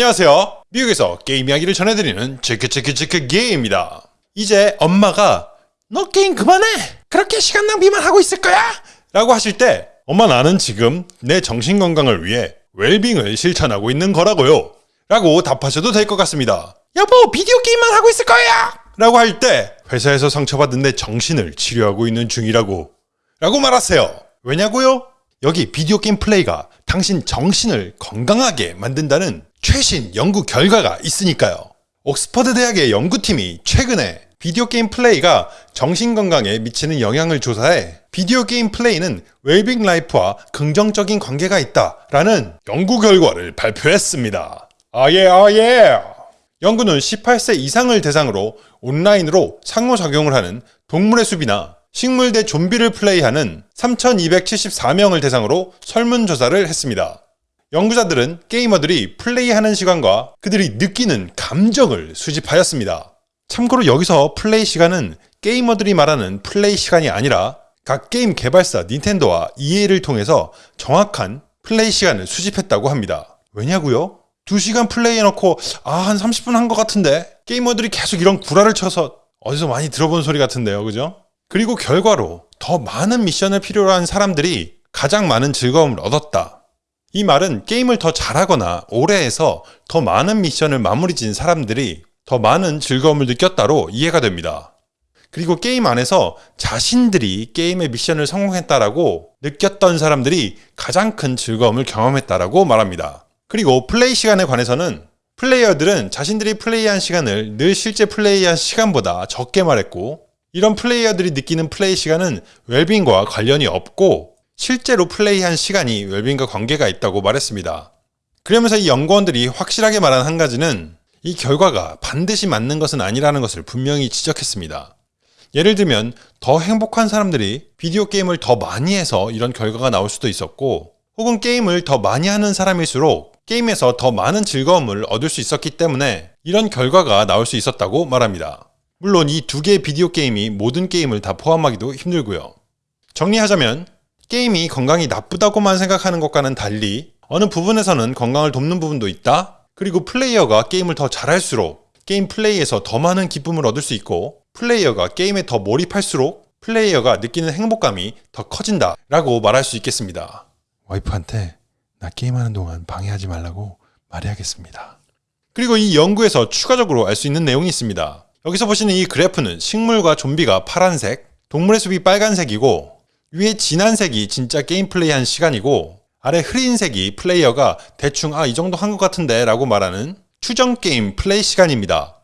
안녕하세요. 미국에서 게임 이야기를 전해드리는 체크체크체크 게임입니다. 이제 엄마가 너 게임 그만해! 그렇게 시간 낭비만 하고 있을 거야! 라고 하실 때 엄마 나는 지금 내 정신건강을 위해 웰빙을 실천하고 있는 거라고요. 라고 답하셔도 될 것 같습니다. 여보 비디오 게임만 하고 있을 거야! 라고 할 때 회사에서 상처받은 내 정신을 치료하고 있는 중이라고 라고 말하세요. 왜냐고요? 여기 비디오 게임 플레이가 당신 정신을 건강하게 만든다는 최신 연구 결과가 있으니까요. 옥스퍼드 대학의 연구팀이 최근에 비디오 게임 플레이가 정신 건강에 미치는 영향을 조사해 비디오 게임 플레이는 웰빙 life와 긍정적인 관계가 있다 라는 연구 결과를 발표했습니다. 아예 아예. 연구는 18세 이상을 대상으로 온라인으로 상호작용을 하는 동물의 숲이나 식물 대 좀비를 플레이하는 3274명을 대상으로 설문조사를 했습니다. 연구자들은 게이머들이 플레이하는 시간과 그들이 느끼는 감정을 수집하였습니다. 참고로 여기서 플레이 시간은 게이머들이 말하는 플레이 시간이 아니라 각 게임 개발사 닌텐도와 EA를 통해서 정확한 플레이 시간을 수집했다고 합니다. 왜냐고요? 2시간 플레이 해놓고 아 한 30분 한 것 같은데 게이머들이 계속 이런 구라를 쳐서 어디서 많이 들어본 소리 같은데요 그죠? 그리고 결과로 더 많은 미션을 필요로 한 사람들이 가장 많은 즐거움을 얻었다. 이 말은 게임을 더 잘하거나 오래 해서 더 많은 미션을 마무리 지은 사람들이 더 많은 즐거움을 느꼈다로 이해가 됩니다. 그리고 게임 안에서 자신들이 게임의 미션을 성공했다라고 느꼈던 사람들이 가장 큰 즐거움을 경험했다라고 말합니다. 그리고 플레이 시간에 관해서는 플레이어들은 자신들이 플레이한 시간을 늘 실제 플레이한 시간보다 적게 말했고 이런 플레이어들이 느끼는 플레이 시간은 웰빙과 관련이 없고 실제로 플레이한 시간이 웰빙과 관계가 있다고 말했습니다. 그러면서 이 연구원들이 확실하게 말한 한 가지는 이 결과가 반드시 맞는 것은 아니라는 것을 분명히 지적했습니다. 예를 들면 더 행복한 사람들이 비디오 게임을 더 많이 해서 이런 결과가 나올 수도 있었고 혹은 게임을 더 많이 하는 사람일수록 게임에서 더 많은 즐거움을 얻을 수 있었기 때문에 이런 결과가 나올 수 있었다고 말합니다. 물론 이 두 개의 비디오 게임이 모든 게임을 다 포함하기도 힘들고요. 정리하자면 게임이 건강에 나쁘다고만 생각하는 것과는 달리 어느 부분에서는 건강을 돕는 부분도 있다. 그리고 플레이어가 게임을 더 잘할수록 게임 플레이에서 더 많은 기쁨을 얻을 수 있고 플레이어가 게임에 더 몰입할수록 플레이어가 느끼는 행복감이 더 커진다 라고 말할 수 있겠습니다. 와이프한테 나 게임하는 동안 방해하지 말라고 말해야겠습니다. 그리고 이 연구에서 추가적으로 알 수 있는 내용이 있습니다. 여기서 보시는 이 그래프는 식물과 좀비가 파란색, 동물의 숲이 빨간색이고 위에 진한 색이 진짜 게임 플레이한 시간이고 아래 흐린 색이 플레이어가 대충 아 이 정도 한 것 같은데 라고 말하는 추정 게임 플레이 시간입니다.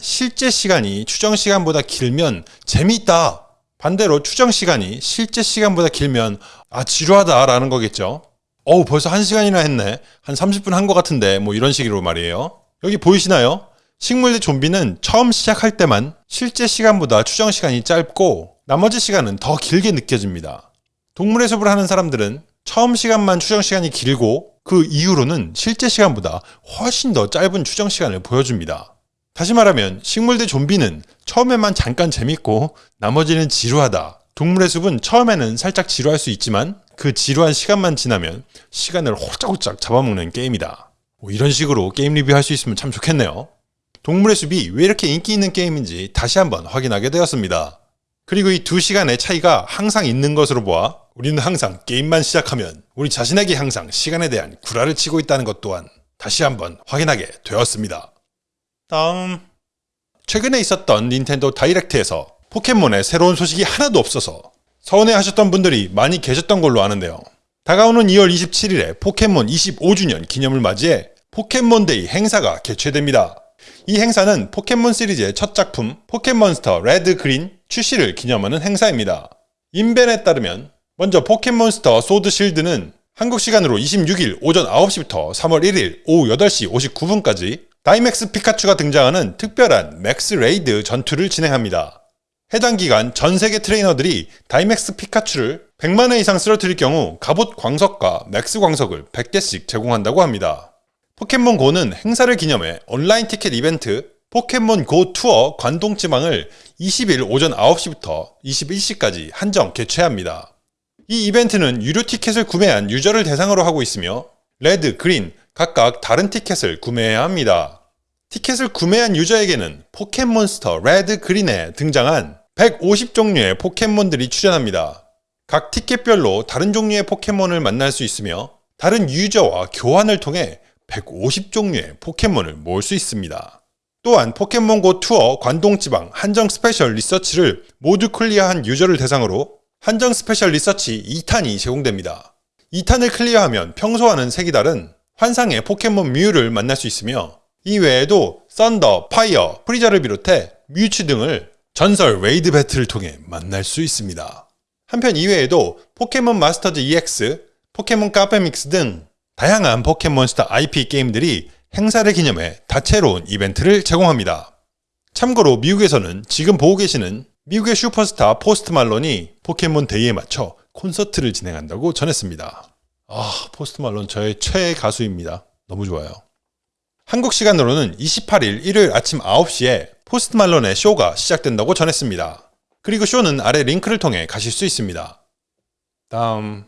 실제 시간이 추정 시간보다 길면 재미있다. 반대로 추정 시간이 실제 시간보다 길면 아 지루하다 라는 거겠죠. 어우 벌써 1시간이나 했네. 한 30분 한 것 같은데 뭐 이런 식으로 말이에요. 여기 보이시나요? 식물 대 좀비는 처음 시작할 때만 실제 시간보다 추정 시간이 짧고 나머지 시간은 더 길게 느껴집니다. 동물의 숲을 하는 사람들은 처음 시간만 추정 시간이 길고 그 이후로는 실제 시간보다 훨씬 더 짧은 추정 시간을 보여줍니다. 다시 말하면 식물 대 좀비는 처음에만 잠깐 재밌고 나머지는 지루하다. 동물의 숲은 처음에는 살짝 지루할 수 있지만 그 지루한 시간만 지나면 시간을 홀짝홀짝 잡아먹는 게임이다. 뭐 이런 식으로 게임 리뷰할 수 있으면 참 좋겠네요. 동물의 숲이 왜 이렇게 인기 있는 게임인지 다시 한번 확인하게 되었습니다. 그리고 이 두 시간의 차이가 항상 있는 것으로 보아 우리는 항상 게임만 시작하면 우리 자신에게 항상 시간에 대한 구라를 치고 있다는 것 또한 다시 한번 확인하게 되었습니다. 다음 최근에 있었던 닌텐도 다이렉트에서 포켓몬의 새로운 소식이 하나도 없어서 서운해 하셨던 분들이 많이 계셨던 걸로 아는데요. 다가오는 2월 27일에 포켓몬 25주년 기념을 맞이해 포켓몬데이 행사가 개최됩니다. 이 행사는 포켓몬 시리즈의 첫 작품 포켓몬스터 레드 그린 출시를 기념하는 행사입니다. 인벤에 따르면 먼저 포켓몬스터 소드 실드는 한국 시간으로 26일 오전 9시부터 3월 1일 오후 8시 59분까지 다이맥스 피카츄가 등장하는 특별한 맥스 레이드 전투를 진행합니다. 해당 기간 전 세계 트레이너들이 다이맥스 피카츄를 100만회 이상 쓰러뜨릴 경우 갑옷 광석과 맥스 광석을 100개씩 제공한다고 합니다. 포켓몬고는 행사를 기념해 온라인 티켓 이벤트 포켓몬 고 투어 관동지방을 20일 오전 9시부터 21시까지 한정 개최합니다. 이 이벤트는 유료 티켓을 구매한 유저를 대상으로 하고 있으며 레드, 그린, 각각 다른 티켓을 구매해야 합니다. 티켓을 구매한 유저에게는 포켓몬스터 레드 그린에 등장한 150종류의 포켓몬들이 출현합니다. 각 티켓별로 다른 종류의 포켓몬을 만날 수 있으며 다른 유저와 교환을 통해 150종류의 포켓몬을 모을 수 있습니다. 또한 포켓몬고 투어 관동지방 한정 스페셜 리서치를 모두 클리어한 유저를 대상으로 한정 스페셜 리서치 2탄이 제공됩니다. 2탄을 클리어하면 평소와는 색이 다른 환상의 포켓몬 뮤를 만날 수 있으며 이 외에도 썬더, 파이어, 프리저를 비롯해 뮤츠 등을 전설 레이드 배틀을 통해 만날 수 있습니다. 한편 이외에도 포켓몬 마스터즈 EX, 포켓몬 카페믹스 등 다양한 포켓몬스터 IP 게임들이 행사를 기념해 다채로운 이벤트를 제공합니다. 참고로 미국에서는 지금 보고 계시는 미국의 슈퍼스타 포스트 말론이 포켓몬 데이에 맞춰 콘서트를 진행한다고 전했습니다. 아, 포스트 말론 저의 최애 가수입니다. 너무 좋아요. 한국 시간으로는 28일 일요일 아침 9시에 포스트 말론의 쇼가 시작된다고 전했습니다. 그리고 쇼는 아래 링크를 통해 가실 수 있습니다. 다음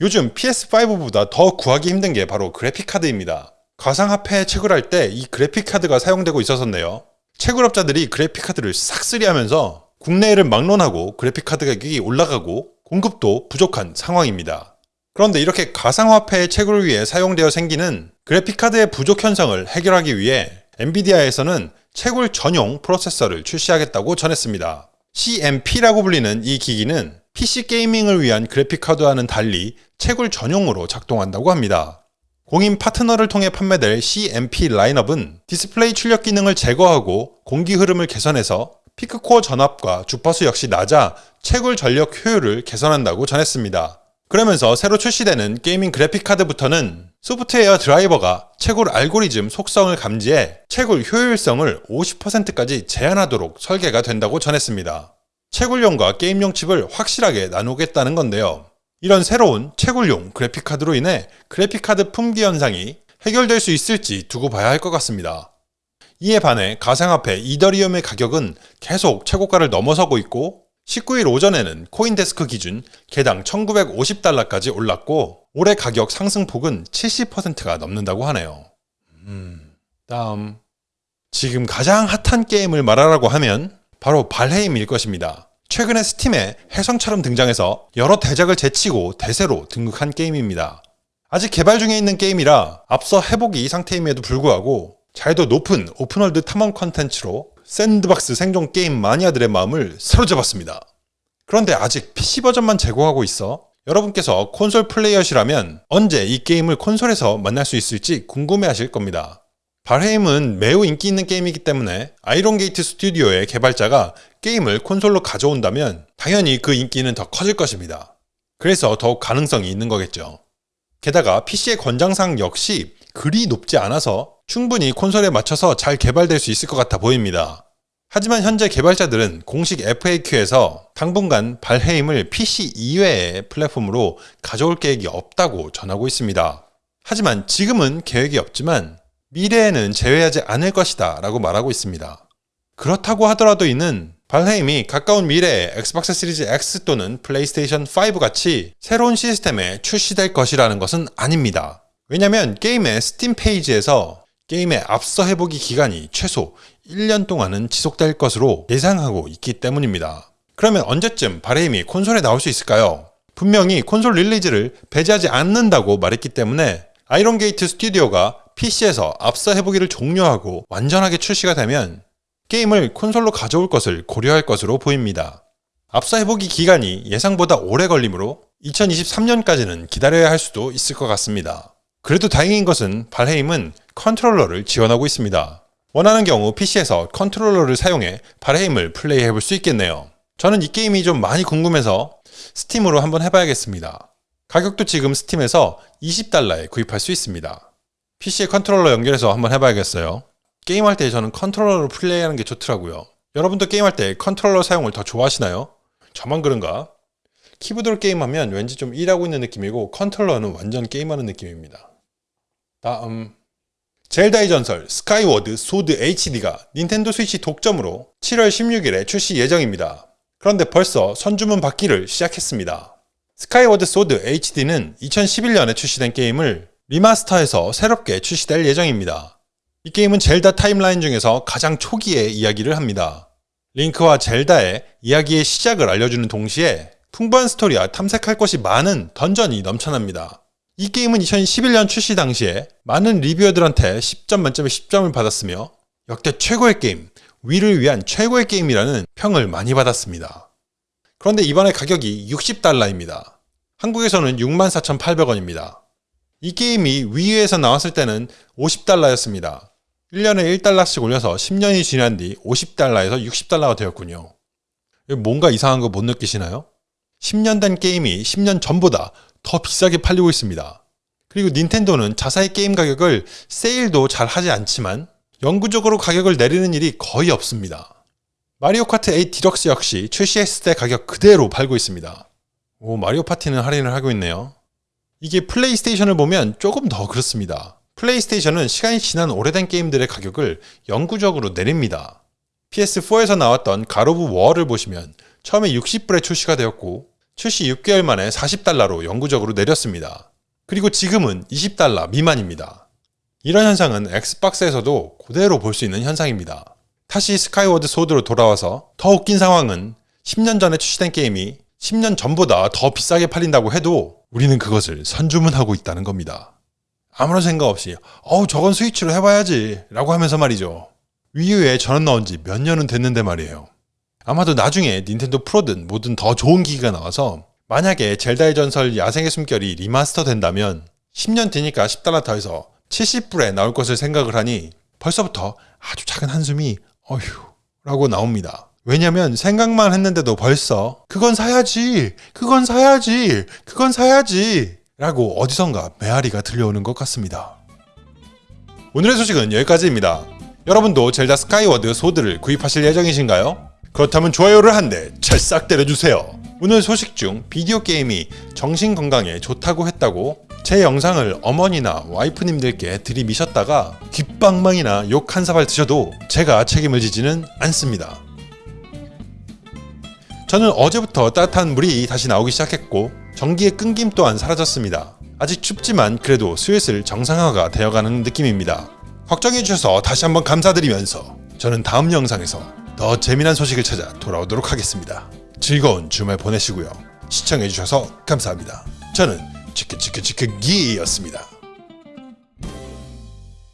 요즘 PS5보다 더 구하기 힘든 게 바로 그래픽카드입니다. 가상화폐 채굴 할 때 이 그래픽카드가 사용되고 있었었네요. 채굴업자들이 그래픽카드를 싹쓸이 하면서 국내를 막론하고 그래픽카드 가격이 올라가고 공급도 부족한 상황입니다. 그런데 이렇게 가상화폐의 채굴을 위해 사용되어 생기는 그래픽카드의 부족 현상을 해결하기 위해 엔비디아에서는 채굴 전용 프로세서를 출시하겠다고 전했습니다. CMP라고 불리는 이 기기는 PC 게이밍을 위한 그래픽카드와는 달리 채굴 전용으로 작동한다고 합니다. 공인 파트너를 통해 판매될 CMP 라인업은 디스플레이 출력 기능을 제거하고 공기 흐름을 개선해서 피크코어 전압과 주파수 역시 낮아 채굴 전력 효율을 개선한다고 전했습니다. 그러면서 새로 출시되는 게이밍 그래픽카드부터는 소프트웨어 드라이버가 채굴 알고리즘 속성을 감지해 채굴 효율성을 50%까지 제한하도록 설계가 된다고 전했습니다. 채굴용과 게임용 칩을 확실하게 나누겠다는 건데요. 이런 새로운 채굴용 그래픽카드로 인해 그래픽카드 품귀 현상이 해결될 수 있을지 두고 봐야 할 것 같습니다. 이에 반해 가상화폐 이더리움의 가격은 계속 최고가를 넘어서고 있고 19일 오전에는 코인데스크 기준 개당 1950달러까지 올랐고 올해 가격 상승폭은 70%가 넘는다고 하네요. 음, 다음 지금 가장 핫한 게임을 말하라고 하면 바로 발헤임일 것입니다. 최근에 스팀에 혜성처럼 등장해서 여러 대작을 제치고 대세로 등극한 게임입니다. 아직 개발 중에 있는 게임이라 앞서 해보기 상태임에도 불구하고 자유도 높은 오픈월드 탐험 컨텐츠로 샌드박스 생존 게임 마니아들의 마음을 사로잡았습니다. 그런데 아직 PC 버전만 제공하고 있어 여러분께서 콘솔 플레이어시라면 언제 이 게임을 콘솔에서 만날 수 있을지 궁금해 하실 겁니다. 발헤임은 매우 인기 있는 게임이기 때문에 아이언 게이트 스튜디오의 개발자가 게임을 콘솔로 가져온다면 당연히 그 인기는 더 커질 것입니다. 그래서 더욱 가능성이 있는 거겠죠. 게다가 PC의 권장사양 역시 그리 높지 않아서 충분히 콘솔에 맞춰서 잘 개발될 수 있을 것 같아 보입니다. 하지만 현재 개발자들은 공식 FAQ에서 당분간 발헤임을 PC 이외의 플랫폼으로 가져올 계획이 없다고 전하고 있습니다. 하지만 지금은 계획이 없지만 미래에는 제외하지 않을 것이다 라고 말하고 있습니다. 그렇다고 하더라도 이는 발헤임이 가까운 미래에 엑스박스 시리즈 X 또는 플레이스테이션 5 같이 새로운 시스템에 출시될 것이라는 것은 아닙니다. 왜냐면 게임의 스팀 페이지에서 게임의 앞서 해보기 기간이 최소 1년 동안은 지속될 것으로 예상하고 있기 때문입니다. 그러면 언제쯤 발헤임이 콘솔에 나올 수 있을까요? 분명히 콘솔 release를 배제하지 않는다고 말했기 때문에 아이론 게이트 스튜디오가 PC에서 앞서 해보기를 종료하고 완전하게 출시가 되면 게임을 콘솔로 가져올 것을 고려할 것으로 보입니다. 앞서 해보기 기간이 예상보다 오래 걸리므로 2023년까지는 기다려야 할 수도 있을 것 같습니다. 그래도 다행인 것은 발헤임은 컨트롤러를 지원하고 있습니다. 원하는 경우 PC에서 컨트롤러를 사용해 발헤임을 플레이해 볼 수 있겠네요. 저는 이 게임이 좀 많이 궁금해서 스팀으로 한번 해봐야겠습니다. 가격도 지금 스팀에서 20달러에 구입할 수 있습니다. PC에 컨트롤러 연결해서 한번 해봐야겠어요. 게임할 때 저는 컨트롤러로 플레이하는 게 좋더라고요. 여러분도 게임할 때 컨트롤러 사용을 더 좋아하시나요? 저만 그런가? 키보드로 게임하면 왠지 좀 일하고 있는 느낌이고 컨트롤러는 완전 게임하는 느낌입니다. 다음 젤다의 전설 스카이워드 소드 HD가 닌텐도 스위치 독점으로 7월 16일에 출시 예정입니다. 그런데 벌써 선주문 받기를 시작했습니다. 스카이워드 소드 HD는 2011년에 출시된 게임을 remaster해서 새롭게 출시될 예정입니다. 이 게임은 젤다 timeline 중에서 가장 초기의 이야기를 합니다. 링크와 젤다의 이야기의 시작을 알려주는 동시에 풍부한 스토리와 탐색할 것이 많은 dungeon이 넘쳐납니다. 이 게임은 2011년 출시 당시에 많은 reviewer들한테 10점 만점에 10점을 받았으며 역대 최고의 게임, Wii를 위한 최고의 게임이라는 평을 많이 받았습니다. 그런데 이번에 가격이 60달러입니다. 한국에서는 64,800원입니다. 이 게임이 위유에서 나왔을 때는 50달러였습니다. 1년에 1달러씩 올려서 10년이 지난 뒤 50달러에서 60달러가 되었군요. 뭔가 이상한 거 못 느끼시나요? 10년 된 게임이 10년 전보다 더 비싸게 팔리고 있습니다. 그리고 닌텐도는 자사의 게임 가격을 세일도 잘 하지 않지만 영구적으로 가격을 내리는 일이 거의 없습니다. 마리오 카트 8 디럭스 역시 출시했을 때 가격 그대로 팔고 있습니다. 오, 마리오 파티는 할인을 하고 있네요. 이게 플레이스테이션을 보면 조금 더 그렇습니다. 플레이스테이션은 시간이 지난 오래된 게임들의 가격을 영구적으로 내립니다. PS4에서 나왔던 God of War를 보시면 처음에 60불에 출시가 되었고 출시 6개월 만에 40달러로 영구적으로 내렸습니다. 그리고 지금은 20달러 미만입니다. 이런 현상은 엑스박스에서도 그대로 볼 수 있는 현상입니다. 다시 스카이워드 소드로 돌아와서 더 웃긴 상황은 10년 전에 출시된 게임이 10년 전보다 더 비싸게 팔린다고 해도 우리는 그것을 선주문하고 있다는 겁니다. 아무런 생각 없이 어우 저건 스위치로 해봐야지 라고 하면서 말이죠. Wii U에 저거 나온 지 몇 년은 됐는데 말이에요. 아마도 나중에 닌텐도 프로든 뭐든 더 좋은 기기가 나와서 만약에 젤다의 전설 야생의 숨결이 remaster 된다면 10년 뒤니까 10달러 더해서 70불에 나올 것을 생각을 하니 벌써부터 아주 작은 한숨이 어휴 라고 나옵니다. 왜냐면 생각만 했는데도 벌써 그건 사야지 그건 사야지 그건 사야지 라고 어디선가 메아리가 들려오는 것 같습니다. 오늘의 소식은 여기까지입니다. 여러분도 젤다 스카이워드 소드를 구입하실 예정이신가요? 그렇다면 좋아요를 한 대 찰싹 때려주세요. 오늘 소식 중 비디오 게임이 정신 건강에 좋다고 했다고 제 영상을 어머니나 와이프님들께 들이미셨다가 귓방망이나 욕 한 사발 드셔도 제가 책임을 지지는 않습니다. 저는 어제부터 따뜻한 물이 다시 나오기 시작했고 전기의 끊김 또한 사라졌습니다. 아직 춥지만 그래도 슬슬 정상화가 되어가는 느낌입니다. 걱정해주셔서 다시 한번 감사드리면서 저는 다음 영상에서 더 재미난 소식을 찾아 돌아오도록 하겠습니다. 즐거운 주말 보내시고요. 시청해주셔서 감사합니다. 저는 치크치크치크기였습니다.